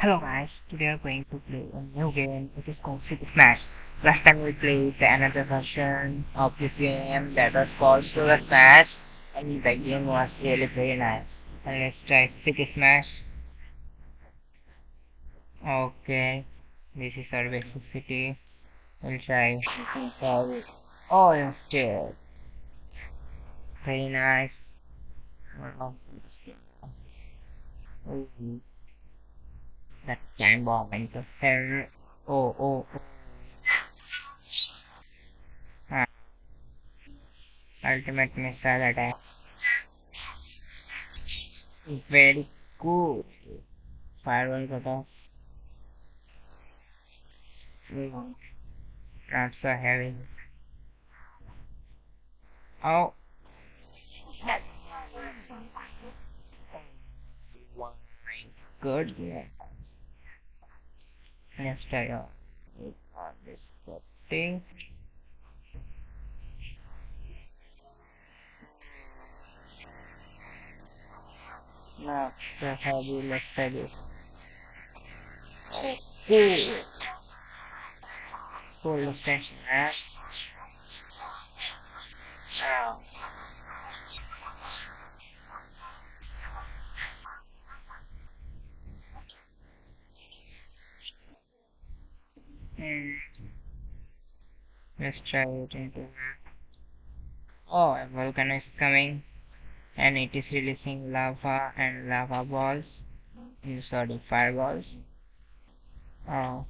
Hello guys, today we're going to play a new game. It is called Super Smash. Last time we played the another version of this game that was called Super Smash and the game was really very nice. And let's try City Smash. Okay, this is our basic city. We'll try. Oh, instead. Very nice. That time bomb interfere. Oh, oh, oh. Ah. Ultimate missile attack. Very cool. Firewall attack. Mm. Not so heavy. Oh. Good. Yeah. Let's try on on this thing. Now, heavy, let's try this. Cool. Cool extension, right? Ow. Let's try it into Oh, a volcano is coming and it is releasing lava and lava balls. You saw the fireballs. Oh.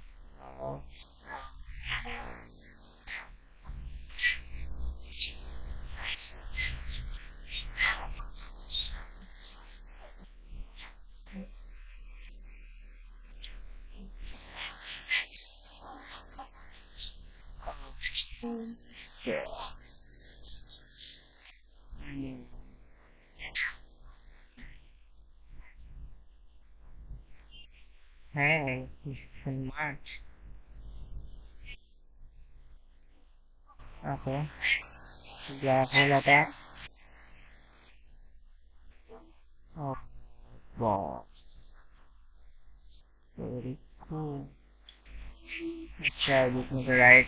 oh. Hey, it's in March. Okay. Yeah, of that. Oh, boss. Very cool. Let's try this with right.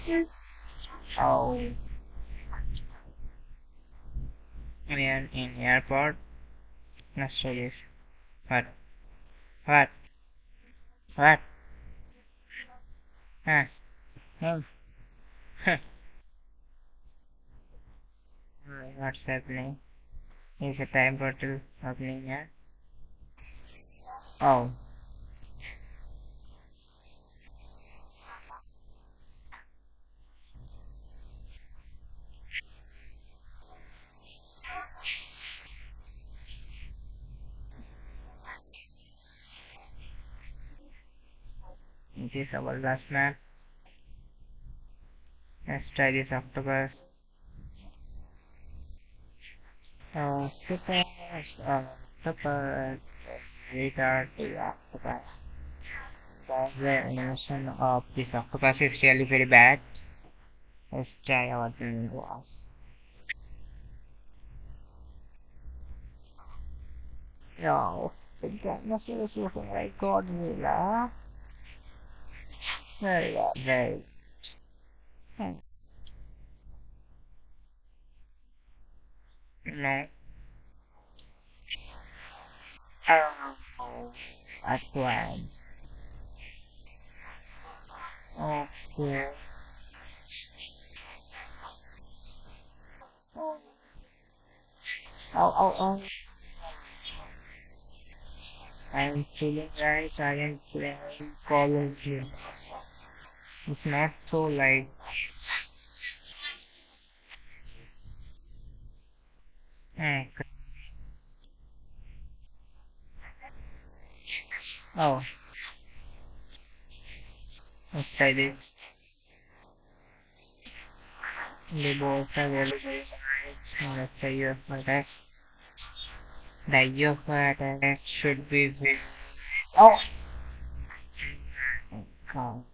Oh. We are in airport. Let's try this. What? What? What? Huh? Hmm. Huh. What's happening? Is a time portal opening here? Oh. It is our last map. Let's try this octopus. Octopus, octopus, retard the octopus. The animation of this octopus is really very bad. Let's try our was. No, the dinosaur is looking like Godzilla. Very, well, very. Hmm. No. Oh, that's one. Okay. Oh, oh, oh. I'm feeling I am playing Call of Duty. It's not so like. Oh. Let's try this. Are really very nice. Let's try your attack. The UFO attack should be very oh! oh! God.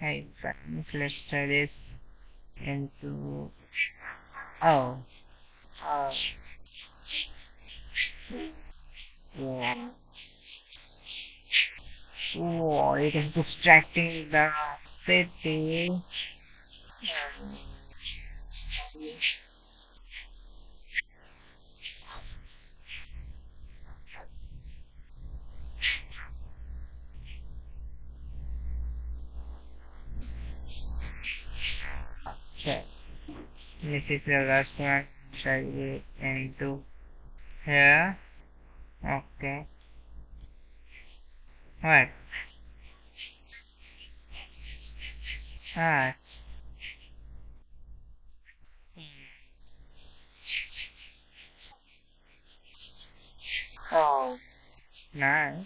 Hey friends, let's try this into oh oh yeah. Whoa, it is distracting the city. This is the last one. Shall we into here? Okay. What? Ah. Oh. Nice.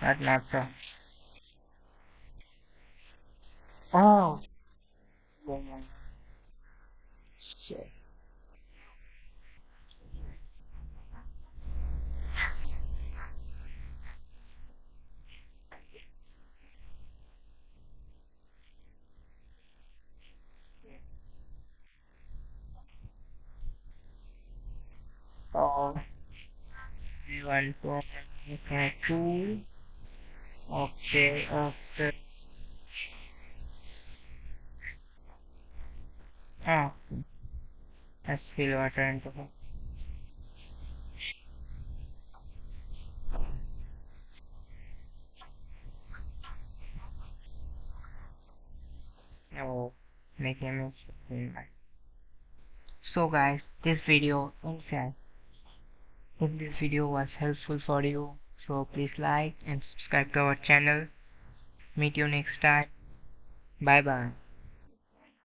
But not so. Oh. Shit. Oh. Want to. Okay, okay. Oh. Let's fill water into it. Oh, make image. So guys, this video in fact if this video was helpful for you so please like and subscribe to our channel meet you next time bye bye